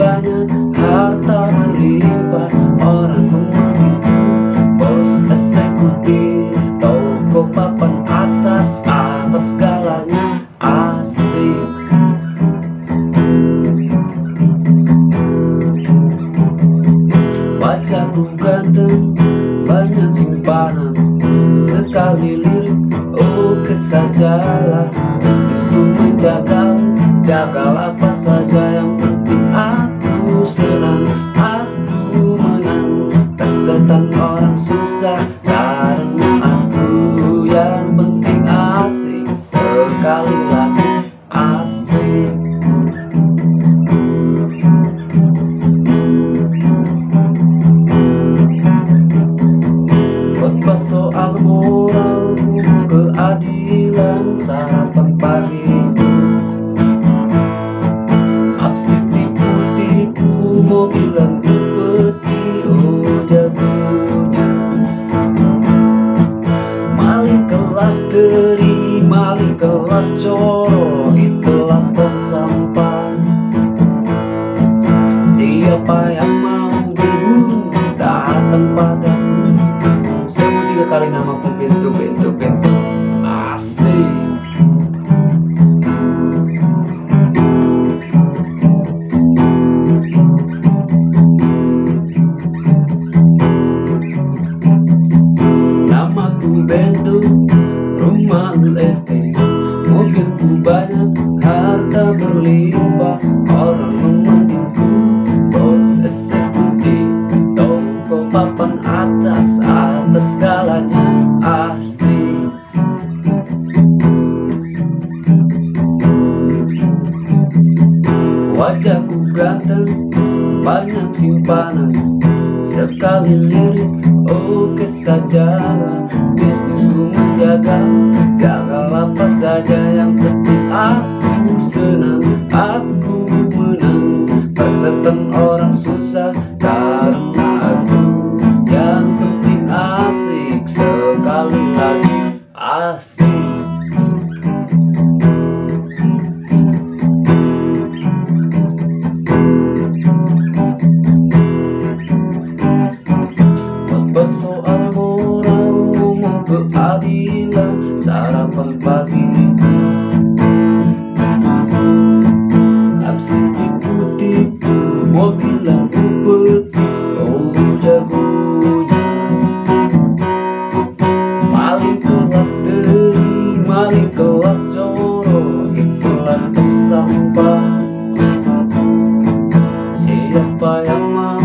banyak harta berlimpah orang mengaku bos eksekutif toko papan atas atas segalanya asik pacarku ganteng banyak simpanan. Sekali lirik oh, oke sajalah bisnisku menjagal jagalah apa saja yang penting Orang susah Karena aku yang penting asik. Sekali lagi asik. Khotbah soal moral keadilan sarapan pagi. Aksi tipu-tipu mobil kelas teri, maling kelas coro Itulah Siapa yang mau berburu datang padaku Sebut tiga kali nama pintu pintu pintu Asik. Namaku Bento, rumah leste Mobilku banyak, harta berlimpah. Orang memanggilku bos eksekutif. Toko papan atas, atas segalanya asik Wajahku ganteng, banyak simpanan. Sekali lirik, oke sajalah. Bisnisku menjaga, apa saja Yang penting aku senang, aku menang. Persetan orang susah, karena aku. Yang penting asik, sekali lagi asik sarapan pagi Aksi tipu-tipu Mobil lampu putih, Oh jagonya. Mali kelas deri mali kelas coro Itulah tersampah. Siapa yang mau